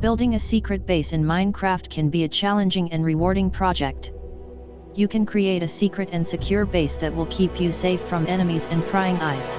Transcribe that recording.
Building a secret base in Minecraft can be a challenging and rewarding project. You can create a secret and secure base that will keep you safe from enemies and prying eyes.